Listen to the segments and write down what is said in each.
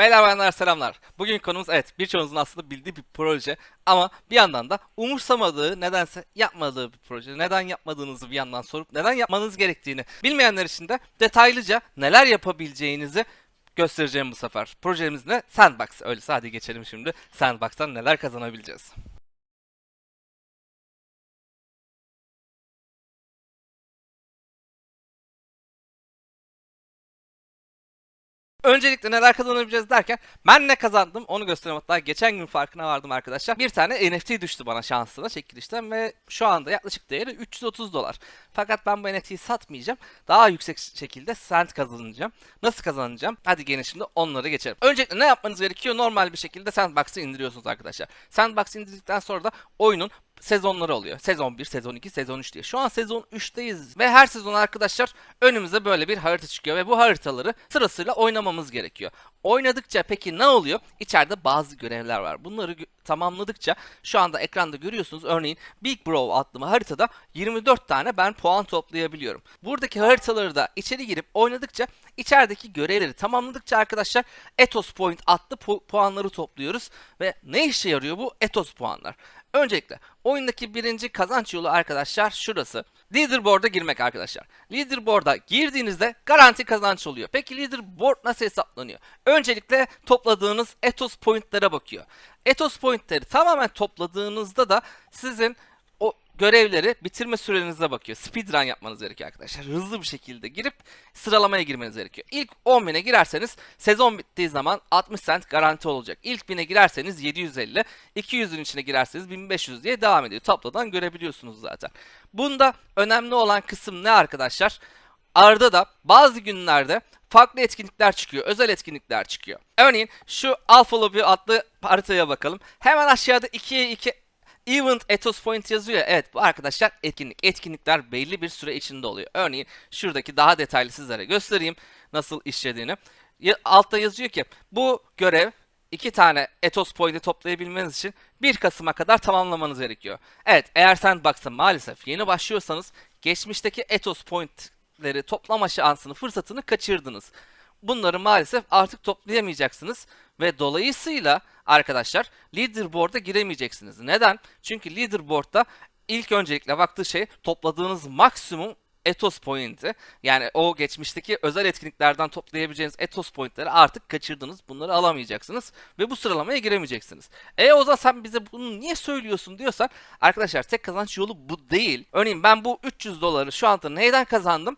Beyler bayanlar selamlar. Bugün konumuz evet birçoğunuzun aslında bildiği bir proje ama bir yandan da umursamadığı nedense yapmadığı bir proje. Neden yapmadığınızı bir yandan sorup neden yapmanız gerektiğini bilmeyenler için de detaylıca neler yapabileceğinizi göstereceğim bu sefer. Projemiz ne? Sandbox. Öyleyse hadi geçelim şimdi. Sandbox'tan neler kazanabileceğiz. Öncelikle neler kazanabileceğiz derken ben ne kazandım onu göstereyim hatta geçen gün farkına vardım arkadaşlar. Bir tane NFT düştü bana şansına çekilişten ve şu anda yaklaşık değeri 330 dolar. Fakat ben bu NFT'yi satmayacağım. Daha yüksek şekilde sent kazanacağım. Nasıl kazanacağım? Hadi gelin şimdi onları geçelim. Öncelikle ne yapmanız gerekiyor? Normal bir şekilde Sandbox'ı indiriyorsunuz arkadaşlar. Sandbox'ı indirdikten sonra da oyunun sezonları oluyor. Sezon 1, sezon 2, sezon 3 diye. Şu an sezon 3'teyiz ve her sezon arkadaşlar önümüze böyle bir harita çıkıyor ve bu haritaları sırasıyla oynamamız gerekiyor. Oynadıkça peki ne oluyor? İçeride bazı görevler var. Bunları tamamladıkça şu anda ekranda görüyorsunuz. Örneğin Big Bro adlı haritada 24 tane ben puan toplayabiliyorum. Buradaki haritaları da içeri girip oynadıkça içerideki görevleri tamamladıkça arkadaşlar Ethos Point adlı pu- puanları topluyoruz ve ne işe yarıyor bu Ethos puanlar? Öncelikle oyundaki birinci kazanç yolu arkadaşlar şurası. Leaderboard'a girmek arkadaşlar. Leaderboard'a girdiğinizde garanti kazanç oluyor. Peki leaderboard nasıl hesaplanıyor? Öncelikle topladığınız Ethos Point'lere bakıyor. Ethos Point'leri tamamen topladığınızda da sizin görevleri bitirme sürenize bakıyor. Speedrun yapmanız gerekiyor arkadaşlar. Hızlı bir şekilde girip sıralamaya girmeniz gerekiyor. İlk 10 bine girerseniz sezon bittiği zaman 60 cent garanti olacak. İlk 1000'e girerseniz 750, 200'ün içine girerseniz 1500 diye devam ediyor. Tablodan görebiliyorsunuz zaten. Bunda önemli olan kısım ne arkadaşlar? Arda da bazı günlerde farklı etkinlikler çıkıyor. Özel etkinlikler çıkıyor. Örneğin şu Alpha Lobby adlı haritaya bakalım. Hemen aşağıda 2'ye 2 Event Ethos Point yazıyor. ya, Evet bu arkadaşlar etkinlik. Etkinlikler belli bir süre içinde oluyor. Örneğin şuradaki daha detaylı sizlere göstereyim nasıl işlediğini. Altta yazıyor ki bu görev iki tane Ethos Point'i toplayabilmeniz için 1 Kasım'a kadar tamamlamanız gerekiyor. Evet eğer Sandbox'a maalesef yeni başlıyorsanız geçmişteki Ethos Point'leri toplama şansını, fırsatını kaçırdınız. Bunları maalesef artık toplayamayacaksınız ve dolayısıyla arkadaşlar leaderboard'a giremeyeceksiniz. Neden? Çünkü leaderboard'da ilk öncelikle baktığı şey topladığınız maksimum Ethos Point'i. Yani o geçmişteki özel etkinliklerden toplayabileceğiniz Ethos Point'leri artık kaçırdınız. Bunları alamayacaksınız ve bu sıralamaya giremeyeceksiniz. E o zaman sen bize bunu niye söylüyorsun diyorsan arkadaşlar tek kazanç yolu bu değil. Örneğin ben bu 300 doları şu anda neyden kazandım?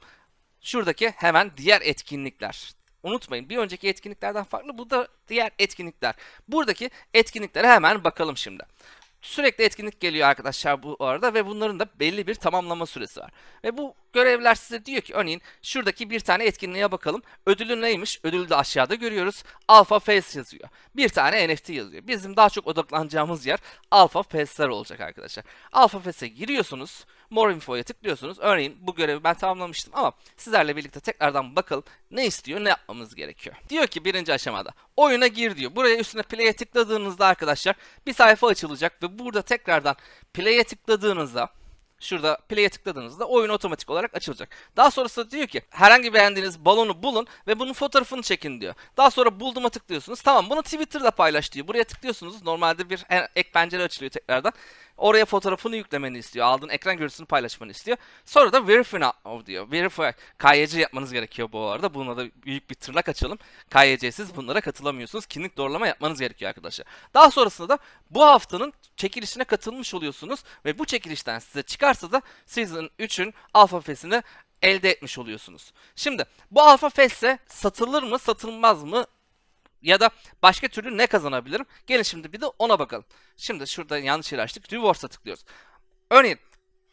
Şuradaki hemen diğer etkinlikler. Unutmayın bir önceki etkinliklerden farklı bu da diğer etkinlikler. Buradaki etkinliklere hemen bakalım şimdi. Sürekli etkinlik geliyor arkadaşlar bu arada ve bunların da belli bir tamamlama süresi var. Ve bu görevler size diyor ki örneğin şuradaki bir tane etkinliğe bakalım. Ödülü neymiş? Ödülü de aşağıda görüyoruz. Alpha Face yazıyor. Bir tane NFT yazıyor. Bizim daha çok odaklanacağımız yer Alpha Face'ler olacak arkadaşlar. Alpha Face'e giriyorsunuz. More Info'ya tıklıyorsunuz. Örneğin bu görevi ben tamamlamıştım ama sizlerle birlikte tekrardan bakalım ne istiyor, ne yapmamız gerekiyor. Diyor ki birinci aşamada oyuna gir diyor. Buraya üstüne play'e tıkladığınızda arkadaşlar bir sayfa açılacak ve burada tekrardan play'e tıkladığınızda Şurada play'e tıkladığınızda oyun otomatik olarak açılacak. Daha sonrasında diyor ki herhangi beğendiğiniz balonu bulun ve bunun fotoğrafını çekin diyor. Daha sonra bulduğuma tıklıyorsunuz. Tamam bunu Twitter'da paylaş diyor. Buraya tıklıyorsunuz. Normalde bir ek pencere açılıyor tekrardan. Oraya fotoğrafını yüklemeni istiyor. Aldığın ekran görüntüsünü paylaşmanı istiyor. Sonra da verify now diyor. Verify. KYC yapmanız gerekiyor bu arada. Buna da büyük bir tırnak açalım. KYC'siz bunlara katılamıyorsunuz. Kimlik doğrulama yapmanız gerekiyor arkadaşlar. Daha sonrasında da bu haftanın çekilişine katılmış oluyorsunuz ve bu çekilişten size çıkarsa da Season 3'ün alfa fesini elde etmiş oluyorsunuz. Şimdi bu alfa fesse satılır mı satılmaz mı ya da başka türlü ne kazanabilirim? Gelin şimdi bir de ona bakalım. Şimdi şurada yanlış yeri açtık. Rewards'a tıklıyoruz. Örneğin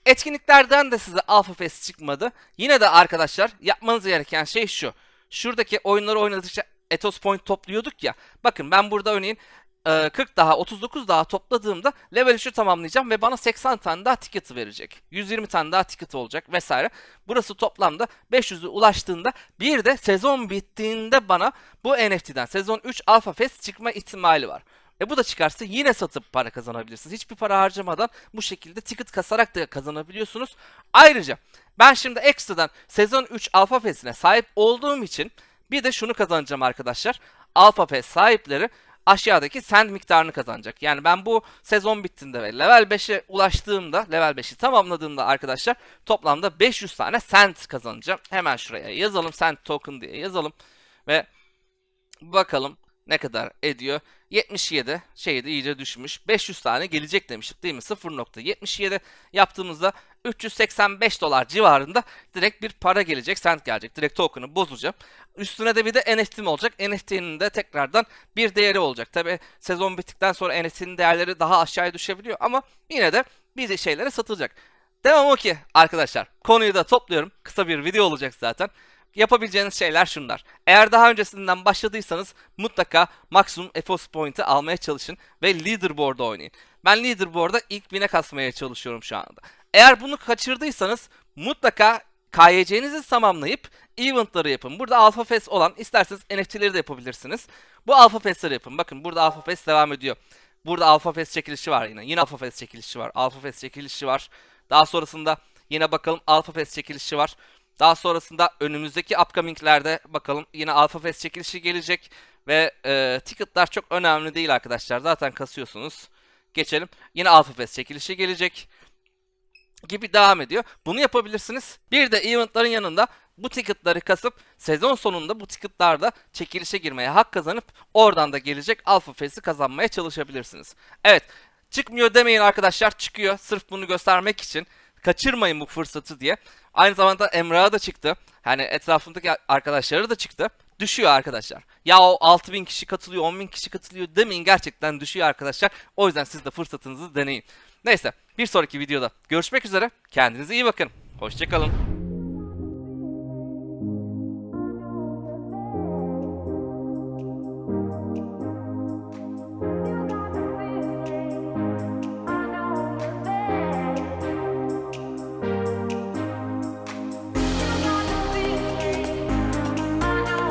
etkinliklerden de size Alpha Fest çıkmadı. Yine de arkadaşlar yapmanız gereken şey şu. Şuradaki oyunları oynadıkça Ethos Point topluyorduk ya. Bakın ben burada örneğin 40 daha 39 daha topladığımda level 3'ü tamamlayacağım ve bana 80 tane daha ticket verecek. 120 tane daha ticket olacak vesaire. Burası toplamda 500'ü ulaştığında bir de sezon bittiğinde bana bu NFT'den sezon 3 Alpha Fest çıkma ihtimali var. E bu da çıkarsa yine satıp para kazanabilirsiniz. Hiçbir para harcamadan bu şekilde ticket kasarak da kazanabiliyorsunuz. Ayrıca ben şimdi ekstradan sezon 3 Alpha Fest'ine sahip olduğum için bir de şunu kazanacağım arkadaşlar. Alpha Pass sahipleri aşağıdaki send miktarını kazanacak. Yani ben bu sezon bittiğinde ve level 5'e ulaştığımda, level 5'i tamamladığımda arkadaşlar toplamda 500 tane send kazanacağım. Hemen şuraya yazalım send token diye yazalım ve bakalım ne kadar ediyor. 77 şeyde iyice düşmüş. 500 tane gelecek demiştik değil mi? 0.77 yaptığımızda 385 dolar civarında direkt bir para gelecek. Sent gelecek. Direkt token'ı bozacağım. Üstüne de bir de NFT'm olacak. NFT'nin de tekrardan bir değeri olacak. Tabi sezon bittikten sonra NFT'nin değerleri daha aşağıya düşebiliyor ama yine de bir şeylere satılacak. Devam o ki arkadaşlar. Konuyu da topluyorum. Kısa bir video olacak zaten yapabileceğiniz şeyler şunlar. Eğer daha öncesinden başladıysanız mutlaka maksimum EFOS point'i almaya çalışın ve leaderboard'da oynayın. Ben leaderboard'da ilk bine kasmaya çalışıyorum şu anda. Eğer bunu kaçırdıysanız mutlaka KYC'nizi tamamlayıp eventları yapın. Burada Alpha Fest olan isterseniz NFT'leri de yapabilirsiniz. Bu Alpha Fest'leri yapın. Bakın burada Alpha Fest devam ediyor. Burada Alpha Fest çekilişi var yine. Yine Alpha Fest çekilişi var. Alpha Fest çekilişi var. Daha sonrasında yine bakalım Alpha Fest çekilişi var. Daha sonrasında önümüzdeki upcominglerde bakalım yine Alpha Fest çekilişi gelecek. Ve e, ticketlar çok önemli değil arkadaşlar. Zaten kasıyorsunuz. Geçelim. Yine Alpha Fest çekilişi gelecek. Gibi devam ediyor. Bunu yapabilirsiniz. Bir de eventların yanında bu ticketları kasıp sezon sonunda bu ticketlarda çekilişe girmeye hak kazanıp oradan da gelecek Alpha Fest'i kazanmaya çalışabilirsiniz. Evet çıkmıyor demeyin arkadaşlar çıkıyor sırf bunu göstermek için kaçırmayın bu fırsatı diye. Aynı zamanda Emrah'a da çıktı. Hani etrafındaki arkadaşları da çıktı. Düşüyor arkadaşlar. Ya o 6000 kişi katılıyor, 10.000 kişi katılıyor demeyin gerçekten düşüyor arkadaşlar. O yüzden siz de fırsatınızı deneyin. Neyse bir sonraki videoda görüşmek üzere. Kendinize iyi bakın. Hoşçakalın.